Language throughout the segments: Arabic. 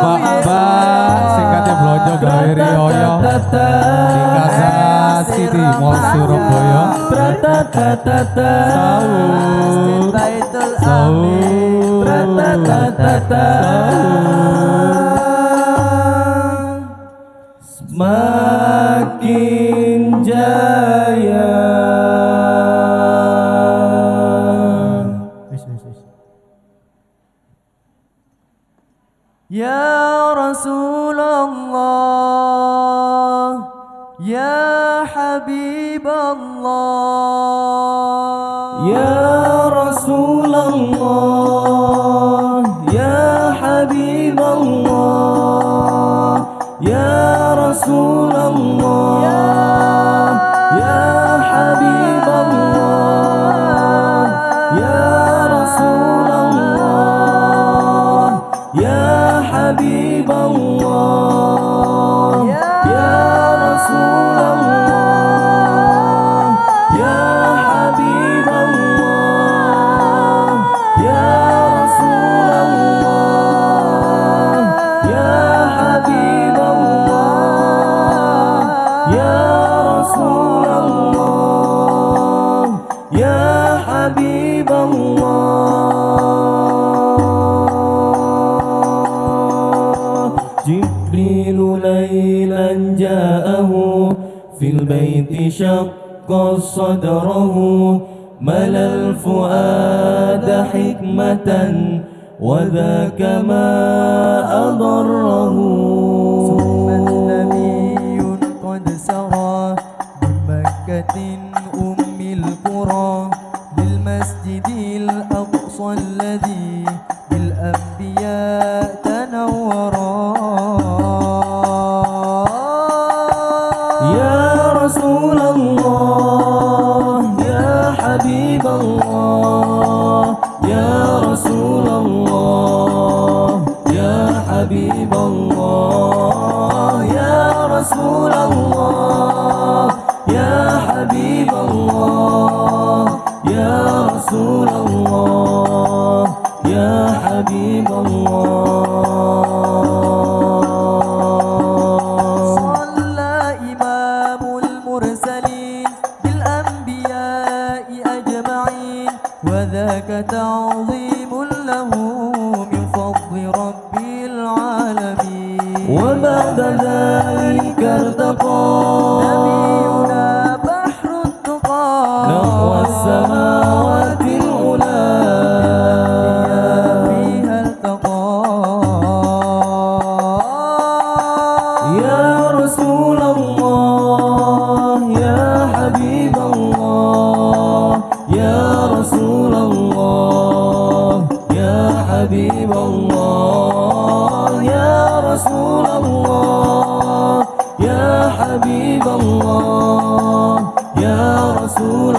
mbak mbak. Singkatnya blonjo gawe rioyo Surabaya. Semakin jauh. يا رسول الله يا حبيب الله. يا رسول الله يا حبيب الله. يا رسول Habib Allah جبريل ليلا جاءه في البيت شق صدره ملا الفؤاد حكمة وذاك ما أضره. حبيب الله يا رسول الله يا حبيب تعظيم له من فضل رب العالمين. وبعد ذلك ارتقى. نبينا بحر التقى. نحو السماوات حبيب الله يا رسول الله يا حبيب الله يا رسول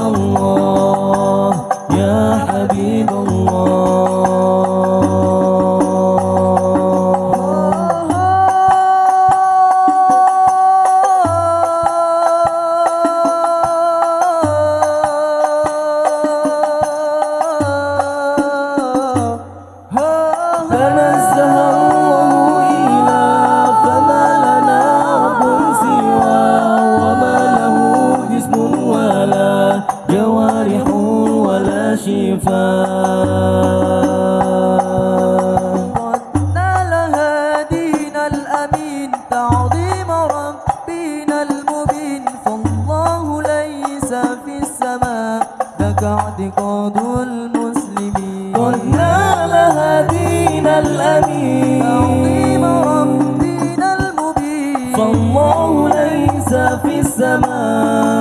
شفاء قد نال هادينا الأمين تعظيم ربنا المبين فالله ليس في السماء ذاك اعتقاد المسلمين قد نال هدينا الأمين تعظيم ربنا المبين فالله ليس في السماء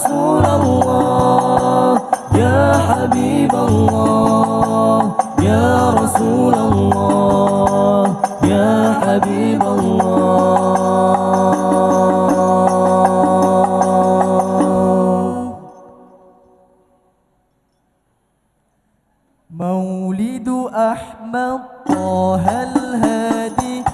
رسول الله يا حبيب الله يا رسول الله يا حبيب الله. مولد أحمد طه الهادي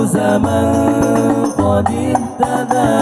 فوز من قد اهتدى